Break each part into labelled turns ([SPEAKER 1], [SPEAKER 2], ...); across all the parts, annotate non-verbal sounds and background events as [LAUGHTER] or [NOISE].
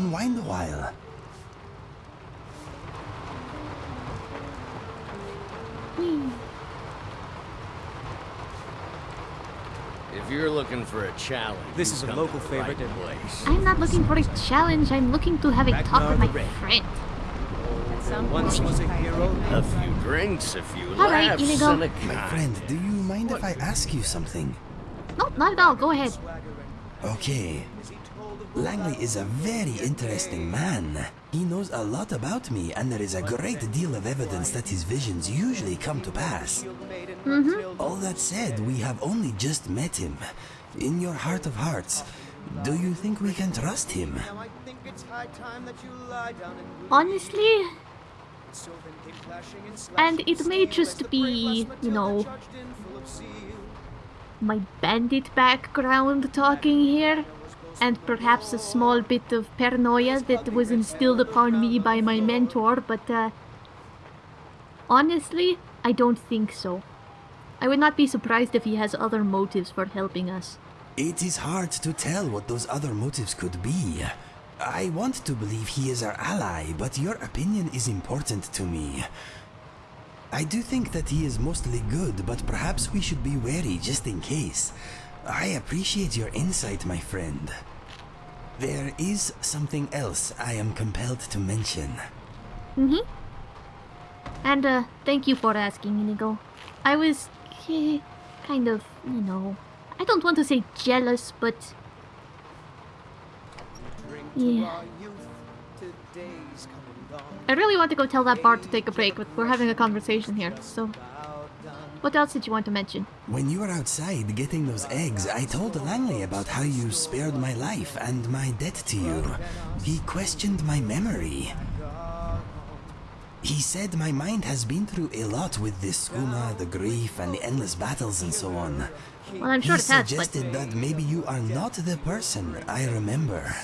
[SPEAKER 1] I will unwind a while. Hmm.
[SPEAKER 2] If you're looking for a challenge,
[SPEAKER 3] This is a local
[SPEAKER 2] to the right
[SPEAKER 3] favorite and-
[SPEAKER 2] place.
[SPEAKER 4] I'm not looking for a challenge. I'm looking to have a talk with my
[SPEAKER 3] Red.
[SPEAKER 4] friend.
[SPEAKER 3] Once was a hero.
[SPEAKER 2] A few drinks, a few
[SPEAKER 4] All right,
[SPEAKER 2] laughs,
[SPEAKER 4] Inigo.
[SPEAKER 2] and a
[SPEAKER 1] My friend, do you mind if I ask you something?
[SPEAKER 4] No, not at all. Go ahead.
[SPEAKER 1] Okay. Langley is a very interesting man. He knows a lot about me, and there is a great deal of evidence that his visions usually come to pass. Mm-hmm. All that said, we have only just met him. In your heart of hearts, do you think we can trust him?
[SPEAKER 4] Honestly, and it may just be, you know, my bandit background talking here, and perhaps a small bit of paranoia that was instilled upon me by my mentor, but uh, honestly, I don't think so. I would not be surprised if he has other motives for helping us.
[SPEAKER 1] It is hard to tell what those other motives could be. I want to believe he is our ally, but your opinion is important to me. I do think that he is mostly good, but perhaps we should be wary just in case. I appreciate your insight, my friend. There is something else I am compelled to mention.
[SPEAKER 4] Mm-hmm. And uh, thank you for asking, Inigo. I was eh, kind of, you know, I don't want to say jealous, but yeah. I really want to go tell that bard to take a break, but we're having a conversation here. So, what else did you want to mention?
[SPEAKER 1] When you were outside getting those eggs, I told Langley about how you spared my life and my debt to you. He questioned my memory. He said my mind has been through a lot with this skooma, the grief, and the endless battles and so on.
[SPEAKER 4] Well, I'm sure
[SPEAKER 1] he
[SPEAKER 4] has, but
[SPEAKER 1] suggested that maybe you are not the person I remember.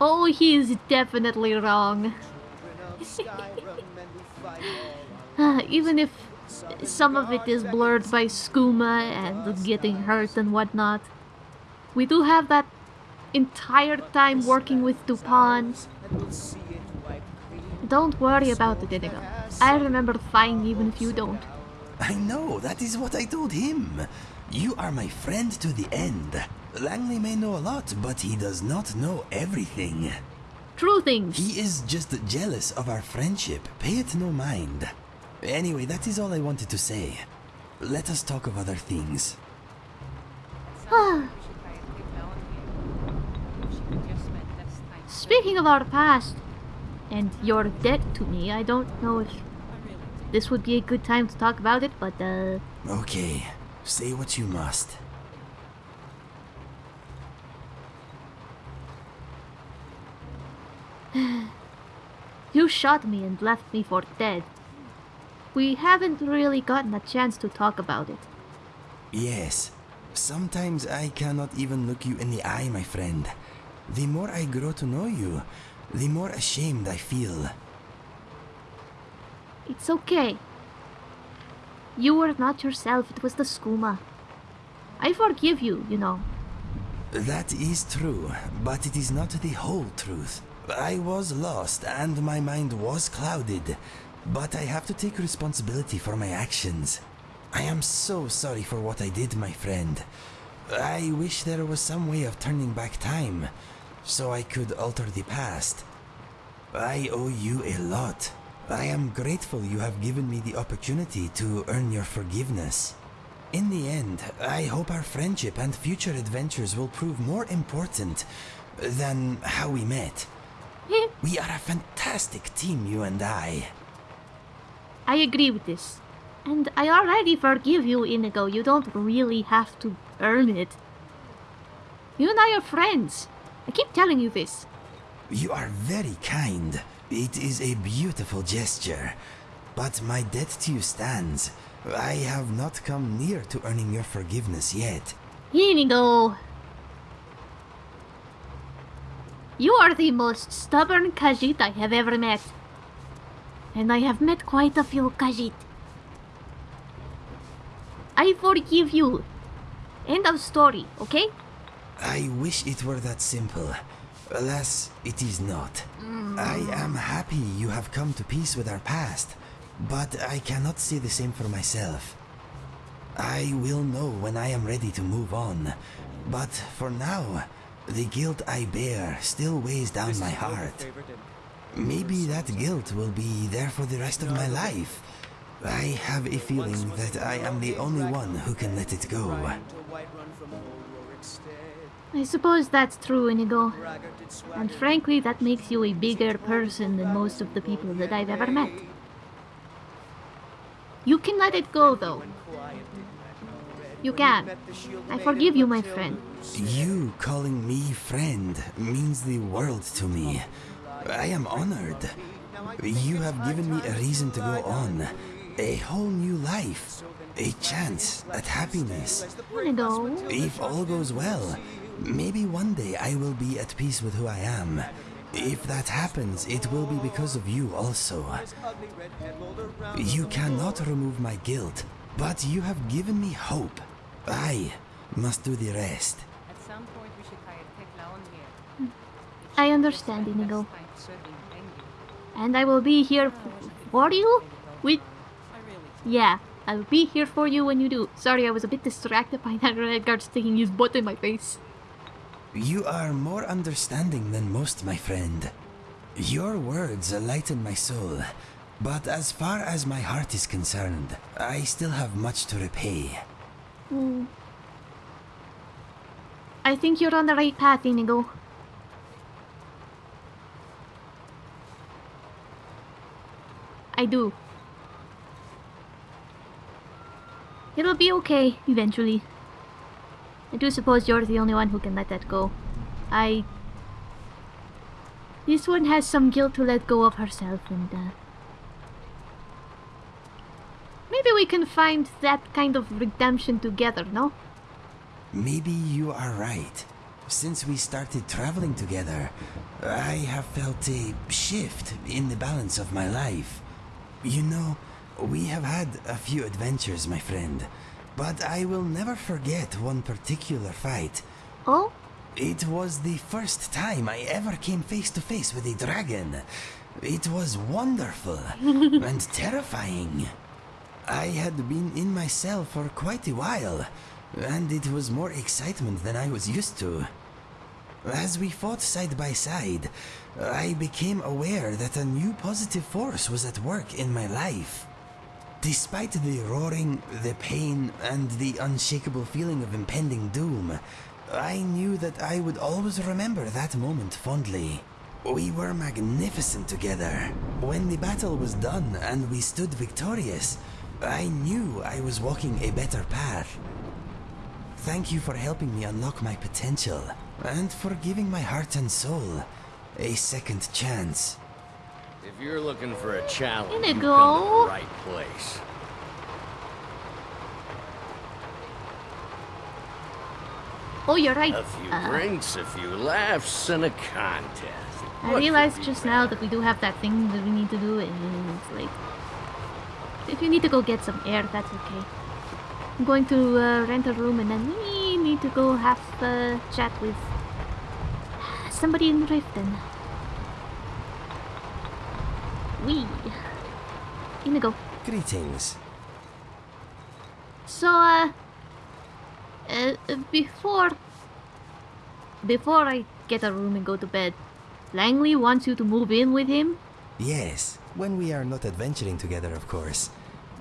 [SPEAKER 4] oh, he is definitely wrong. Ah, [LAUGHS] Even if some of it is blurred by skooma and getting hurt and whatnot, we do have that entire time working with Dupont. Don't worry about it, Inigo. I remember fine even if you don't.
[SPEAKER 1] I know, that is what I told him. You are my friend to the end. Langley may know a lot, but he does not know everything.
[SPEAKER 4] True things.
[SPEAKER 1] He is just jealous of our friendship. Pay it no mind. Anyway, that is all I wanted to say. Let us talk of other things. [SIGHS]
[SPEAKER 4] Speaking of our past and your debt to me, I don't know if this would be a good time to talk about it, but uh,
[SPEAKER 1] Okay, say what you must. [SIGHS]
[SPEAKER 4] you shot me and left me for dead. We haven't really gotten a chance to talk about it.
[SPEAKER 1] Yes, sometimes I cannot even look you in the eye, my friend. The more I grow to know you, the more ashamed I feel.
[SPEAKER 4] It's okay. You were not yourself, it was the skooma. I forgive you, you know.
[SPEAKER 1] That is true, but it is not the whole truth. I was lost and my mind was clouded, but I have to take responsibility for my actions. I am so sorry for what I did, my friend. I wish there was some way of turning back time, so I could alter the past. I owe you a lot. I am grateful you have given me the opportunity to earn your forgiveness. In the end, I hope our friendship and future adventures will prove more important than how we met. [LAUGHS] We are a fantastic team, you and I.
[SPEAKER 4] I agree with this. And I already forgive you, Inigo. You don't really have to earn it. You and I are friends. I keep telling you this.
[SPEAKER 1] You are very kind. It is a beautiful gesture. But my debt to you stands. I have not come near to earning your forgiveness yet.
[SPEAKER 4] Inigo! You are the most stubborn Khajiit I have ever met. And I have met quite a few Khajiit. I forgive you. End of story, okay?
[SPEAKER 1] I wish it were that simple. Alas, it is not. Mm. I am happy you have come to peace with our past, but I cannot say the same for myself. I will know when I am ready to move on, but for now, the guilt I bear still weighs down my heart. Maybe that guilt will be there for the rest of my life. I have a feeling that I am the only one who can let it go.
[SPEAKER 4] I suppose that's true, Inigo. And frankly, that makes you a bigger person than most of the people that I've ever met. You can let it go, though. You can. I forgive you, my friend.
[SPEAKER 1] You calling me friend means the world to me. I am honored. You have given me a reason to go on. A whole new life. A chance at happiness.
[SPEAKER 4] Inigo.
[SPEAKER 1] If all goes well, maybe one day I will be at peace with who I am. If that happens, it will be because of you also. You cannot remove my guilt, but you have given me hope. I must do the rest.
[SPEAKER 3] At some point, we should hire Tekla on here. Hmm.
[SPEAKER 4] I understand, Inigo.
[SPEAKER 3] Find serving Engi.
[SPEAKER 4] And I will be here for you? With... Yeah, I will be here for you when you do. Sorry, I was a bit distracted by that Redguard sticking his butt in my face.
[SPEAKER 1] You are more understanding than most, my friend. Your words lighten my soul, but as far as my heart is concerned, I still have much to repay.
[SPEAKER 4] Hmm. I think you're on the right path, Inigo. I do. It'll be okay, eventually. I do suppose you're the only one who can let that go. I... This one has some guilt to let go of herself and, uh... Maybe we can find that kind of redemption together, no?
[SPEAKER 1] Maybe you are right. Since we started traveling together, I have felt a shift in the balance of my life. You know, we have had a few adventures, my friend, but I will never forget one particular fight.
[SPEAKER 4] Oh?
[SPEAKER 1] It was the first time I ever came face to face with a dragon. It was wonderful [LAUGHS] and terrifying. I had been in my cell for quite a while, and it was more excitement than I was used to. As we fought side by side, I became aware that a new positive force was at work in my life. Despite the roaring, the pain, and the unshakable feeling of impending doom, I knew that I would always remember that moment fondly. We were magnificent together. When the battle was done and we stood victorious, I knew I was walking a better path. Thank you for helping me unlock my potential, and for giving my heart and soul a second chance.
[SPEAKER 2] If you're looking for a challenge, you
[SPEAKER 4] Inigo.
[SPEAKER 2] come to the right place.
[SPEAKER 4] Oh, you're right.
[SPEAKER 2] A few
[SPEAKER 4] Uh,
[SPEAKER 2] drinks, a few laughs, and a contest.
[SPEAKER 4] I
[SPEAKER 2] What could
[SPEAKER 4] realized just now that we do have that thing that we need to do, and it's like... If you need to go get some air, that's okay. I'm going to uh, rent a room, and then we need to go have a chat with somebody in the Riften. We. Inigo.
[SPEAKER 1] Greetings.
[SPEAKER 4] So, uh, uh, before, before I get a room and go to bed, Langley wants you to move in with him.
[SPEAKER 1] Yes, when we are not adventuring together, of course.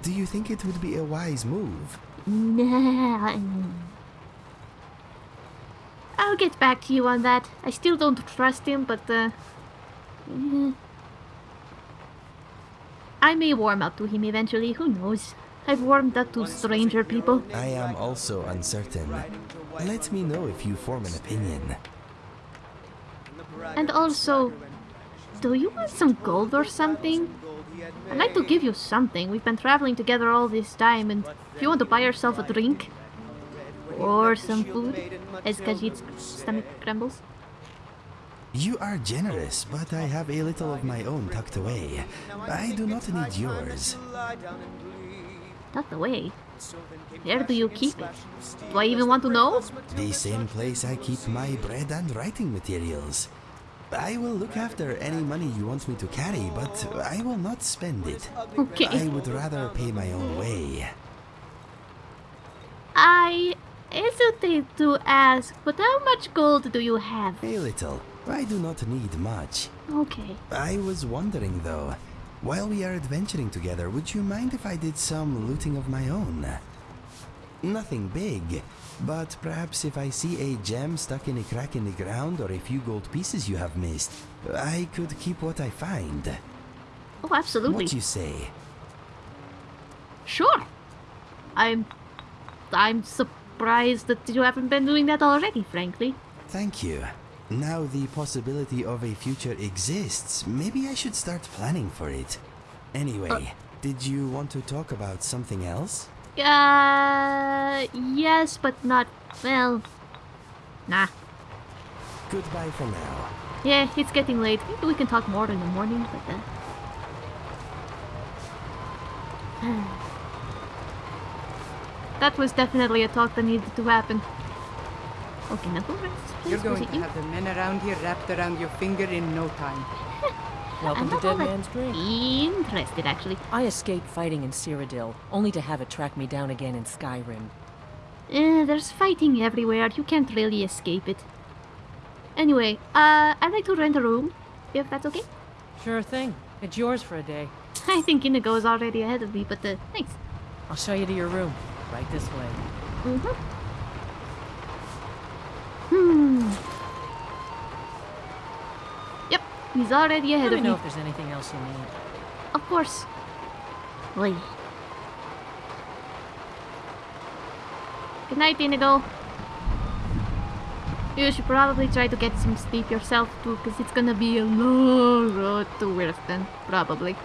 [SPEAKER 1] Do you think it would be a wise move?
[SPEAKER 4] Nah. I'll get back to you on that. I still don't trust him, but uh. I may warm up to him eventually. Who knows? I've warmed up to stranger people.
[SPEAKER 1] I am also uncertain. Let me know if you form an opinion.
[SPEAKER 4] And also, do you want some gold or something? I'd like to give you something. We've been traveling together all this time, and if you want to buy yourself a drink or some food, as Khajiit's stomach crumbles?
[SPEAKER 1] You are generous, but I have a little of my own tucked away. I do not need yours.
[SPEAKER 4] Tucked away. Where do you keep it? Do I even want to know?
[SPEAKER 1] The same place I keep my bread and writing materials. I will look after any money you want me to carry, but I will not spend it.
[SPEAKER 4] Okay.
[SPEAKER 1] I would rather pay my own way.
[SPEAKER 4] I hesitate to ask, but how much gold do you have?
[SPEAKER 1] A little. I do not need much.
[SPEAKER 4] Okay.
[SPEAKER 1] I was wondering though, while we are adventuring together, would you mind if I did some looting of my own? Nothing big, but perhaps if I see a gem stuck in a crack in the ground or a few gold pieces you have missed, I could keep what I find.
[SPEAKER 4] Oh, absolutely.
[SPEAKER 1] What do you say?
[SPEAKER 4] Sure. I'm I'm surprised that you haven't been doing that already, frankly.
[SPEAKER 1] Thank you. Now the possibility of a future exists, maybe I should start planning for it. Anyway, did you want to talk about something else?
[SPEAKER 4] Uh yes, but not well. Nah.
[SPEAKER 1] Goodbye for now.
[SPEAKER 4] Yeah, it's getting late. Maybe we can talk more in the morning, but uh... [SIGHS] [SIGHS] That was definitely a talk that needed to happen. Okay, now who runs this?
[SPEAKER 5] You're going to
[SPEAKER 4] you?
[SPEAKER 5] have the men around here wrapped around your finger in no time. [LAUGHS]
[SPEAKER 6] Welcome
[SPEAKER 4] I'm
[SPEAKER 6] to
[SPEAKER 4] not
[SPEAKER 6] Dead
[SPEAKER 4] all that
[SPEAKER 6] Man's Drink.
[SPEAKER 4] Interested, actually.
[SPEAKER 6] I escaped fighting in Cyrodiil, only to have it track me down again in Skyrim.
[SPEAKER 4] Uh, there's fighting everywhere. You can't really escape it. Anyway, uh, I'd like to rent a room, if that's okay.
[SPEAKER 6] Sure thing. It's yours for a day. [LAUGHS]
[SPEAKER 4] I think Inigo is already ahead of me, but uh, thanks.
[SPEAKER 6] I'll show you to your room. Right this way.
[SPEAKER 4] Mm-hmm. Hmm. Yep, he's already ahead
[SPEAKER 6] Let me
[SPEAKER 4] of
[SPEAKER 6] know
[SPEAKER 4] me.
[SPEAKER 6] if there's anything else you need.
[SPEAKER 4] Of course. Oi. Good night, Inigo. You should probably try to get some sleep yourself too, because it's gonna be a long road to Wirston, probably.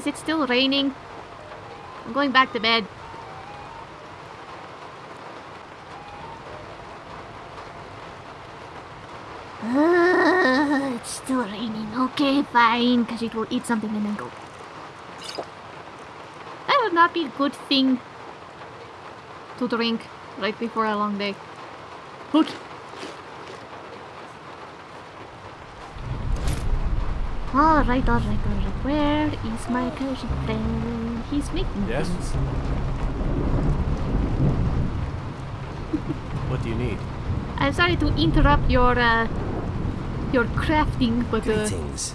[SPEAKER 4] Is it still raining? I'm going back to bed. Uh, it's still raining. Okay, fine, because it will eat something and then go. That would not be a good thing to drink right before a long day. Okay. Alright, alright, alright. Where is my cozy friend? He's making
[SPEAKER 7] Yes?
[SPEAKER 4] things. [LAUGHS]
[SPEAKER 7] What do you need?
[SPEAKER 4] I'm sorry to interrupt your uh, your crafting, but uh,
[SPEAKER 1] Greetings.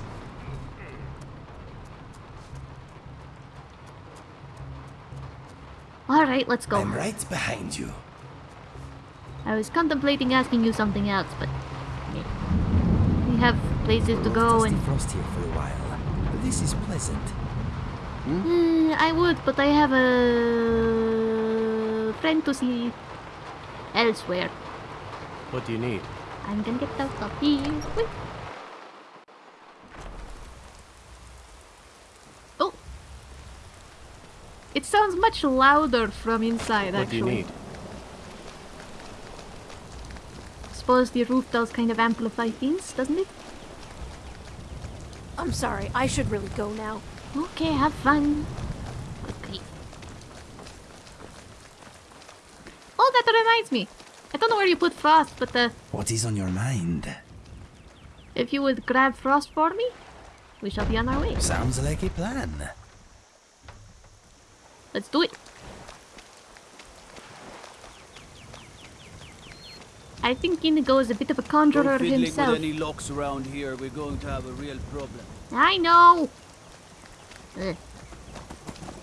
[SPEAKER 4] alright, let's go.
[SPEAKER 1] I'm right behind you.
[SPEAKER 4] I was contemplating asking you something else, but yeah. We have places to go and
[SPEAKER 1] frost here for a while. This is pleasant.
[SPEAKER 4] Uh, I would, but I have a friend to see elsewhere.
[SPEAKER 7] What do you need?
[SPEAKER 4] I'm gonna get out of here. Wait. Oh, it sounds much louder from inside.
[SPEAKER 7] What
[SPEAKER 4] actually.
[SPEAKER 7] do you need?
[SPEAKER 4] Suppose the roof does kind of amplify things, doesn't it?
[SPEAKER 8] I'm sorry, I should really go now.
[SPEAKER 4] Okay, have fun. Okay. Oh, that reminds me. I don't know where you put Frost, but uh,
[SPEAKER 1] What is on your mind?
[SPEAKER 4] if you would grab Frost for me, we shall be on our way.
[SPEAKER 1] Sounds like a plan.
[SPEAKER 4] Let's do it. I think Inigo is a bit of a conjurer
[SPEAKER 9] Don't fiddling
[SPEAKER 4] himself.
[SPEAKER 9] with any locks around here, we're going to have a real problem.
[SPEAKER 4] I know. Ugh.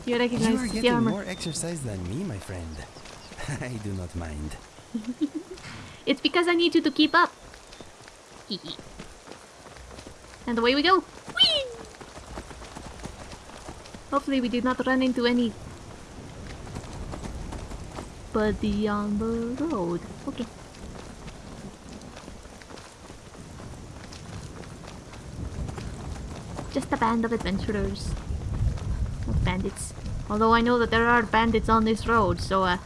[SPEAKER 4] You
[SPEAKER 1] You
[SPEAKER 4] recognize
[SPEAKER 1] are
[SPEAKER 4] the
[SPEAKER 1] getting
[SPEAKER 4] armor.
[SPEAKER 1] more exercise than me, my friend. [LAUGHS] I do not mind. [LAUGHS]
[SPEAKER 4] It's because I need you to keep up. [LAUGHS] and away we go. Whee! Hopefully we did not run into any buddy on the road. Okay. Just a band of adventurers. Not bandits. Although I know that there are bandits on this road, so uh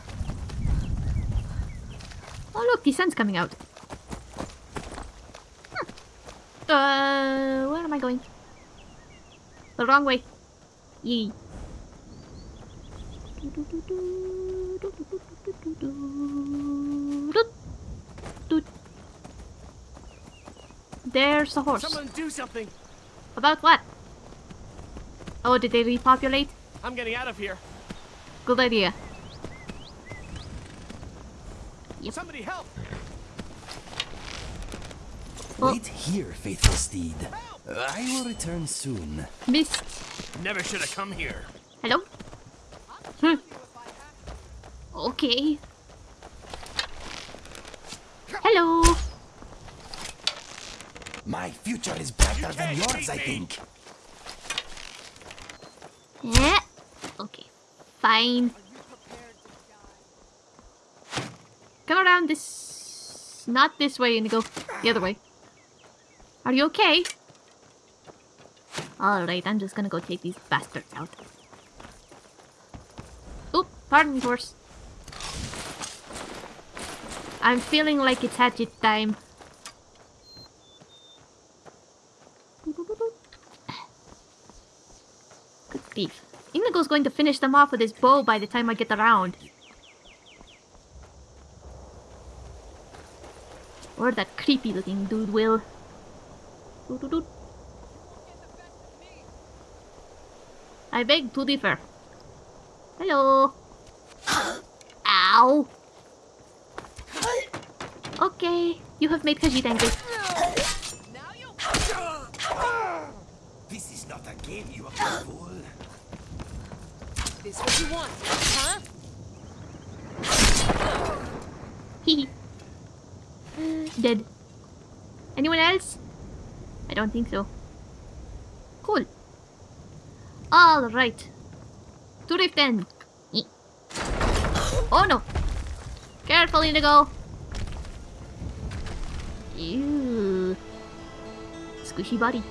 [SPEAKER 4] Oh look, the sun's coming out. Hmm. Uh, where am I going? The wrong way. Yee. There's a horse.
[SPEAKER 7] Someone do something!
[SPEAKER 4] About what? Oh, did they repopulate?
[SPEAKER 7] I'm getting out of here.
[SPEAKER 4] Good idea. Yep.
[SPEAKER 7] Somebody help!
[SPEAKER 4] Oh.
[SPEAKER 1] Wait here, faithful steed. I will return soon.
[SPEAKER 4] Missed.
[SPEAKER 7] Never should have come here.
[SPEAKER 4] Hello? Hmm. Okay. Hello.
[SPEAKER 1] My future is brighter than yours, I think.
[SPEAKER 4] Yeah. Okay. Fine. Come around this. Not this way, Inigo. The other way. Are you okay? Alright, I'm just gonna go take these bastards out. Oop, pardon me, horse. I'm feeling like it's hatchet time. Good grief. Inigo's going to finish them off with his bow by the time I get around. Or that creepy looking dude will. I beg to differ. Hello. Ow. Okay, you have made Khajiit angry.
[SPEAKER 1] This is not a game, you are.
[SPEAKER 8] This what you want, huh?
[SPEAKER 4] Hehe. [LAUGHS] Dead. Anyone else? I don't think so. Cool. Alright. To Riften. Oh no! Careful, Inigo! Ew. Squishy body.